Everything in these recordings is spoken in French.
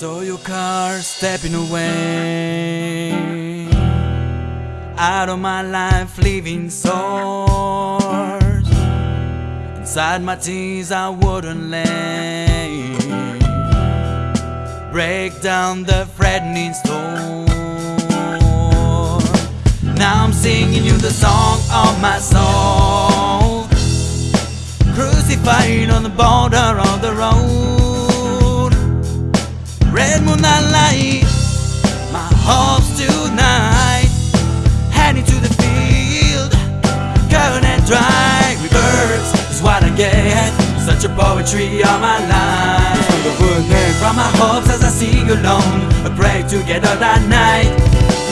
saw your car stepping away out of my life, leaving sores inside my tears. I wouldn't lay break down the threatening storm. Now I'm singing you the song of my soul, crucified on the border of the road. Moonlight my hopes tonight. Heading to the field, covered and dry. Rebirth is what I get. Such a poetry of my life. de renaître. From my hopes as I sing alone, a pray together that night.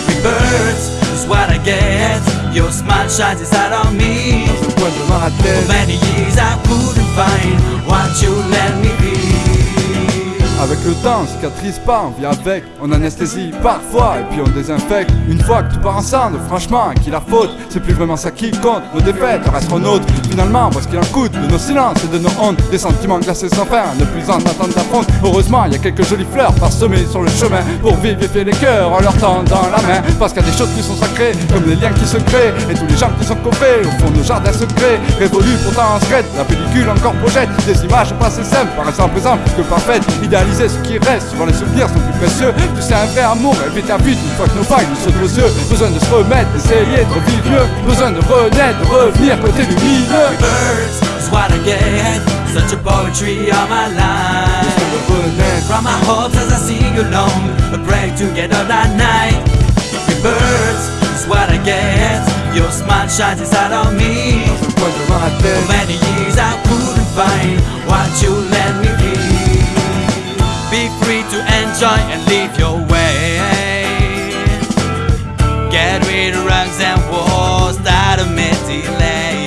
Rebirth is what I get. Your smile shines inside of me. Dans un coin de ma For many years I couldn't find what you let me be. Avec le temps, cicatrise pas, on vit avec, on anesthésie parfois et puis on désinfecte. Une fois que tout part ensemble, franchement, qui la faute? C'est plus vraiment ça qui compte, nos défaites resteront nôtres. Finalement, parce qu'il en coûte de nos silences et de nos hontes, des sentiments glacés sans fin, ne plus en attendre d'affronte. Heureusement, il y a quelques jolies fleurs parsemées sur le chemin pour vivifier les cœurs en leur tendant la main. Parce qu'il y a des choses qui sont sacrées, comme les liens qui se créent et tous les gens qui sont coupés au fond de nos jardins secrets. Révolus pourtant en secret, la pellicule encore projette des images passées simples, paraissant présentes que parfaites. Ce qui reste, souvent les souvenirs sont plus précieux. Tu sais, un vrai amour est vite à vite une fois que nos failles nous sautent aux yeux. Besoin de se remettre, d'essayer de revivre mieux. Besoin de renaître, de revenir côté lumineux. Rebirth is what I get. Such a poetry of my life. Besoin de renaître. From my hopes as I sing alone, a pray together that night. What I get. Your smile shines inside of me. And your way. Get rid of rugs and walls that made delay.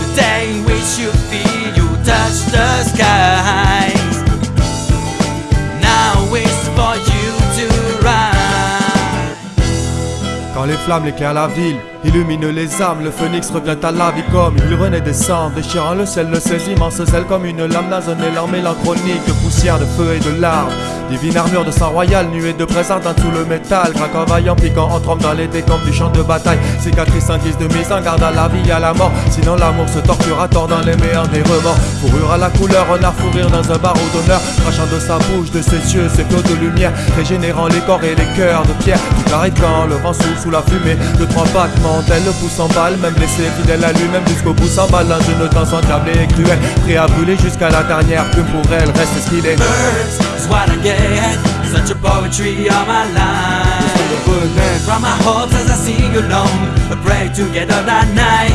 The day in which you feel you touch the skies. Now it's for you to rise. Quand les flammes éclairent la ville, illuminent les âmes, le phénix revient à la vie comme il renaît des cendres, déchirant le ciel de ses immenses ailes comme une lame naisonnée, leur mélanchronique, de poussière, de feu et de larmes. Divine armure de sang royal, nuée de présence dans tout le métal, craquant vaillant, piquant, entrant dans les décombres du champ de bataille, cicatrice en guise de mise en garde à la vie à la mort, sinon l'amour se torture à tort dans les meilleurs des remords. Fourrure à la couleur, renard fourrir dans un barreau d'honneur, crachant de sa bouche, de ses yeux, ses flots de lumière, régénérant les corps et les cœurs de pierre, tout arrêtant, le vent souffle sous la fumée, de trois tel le pouce en balle, même blessé, fidèle à lui-même jusqu'au bout, s'emballe dans une danse endiablée et cruelle, prêt à brûler jusqu'à la dernière plume pour elle, reste ce qu'il est. Birds is what I get. Such a poetry of my life. From my hopes as I sing alone, a pray together that night.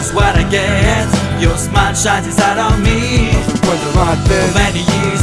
Is what I get. Your smile shines inside of me. Un For many years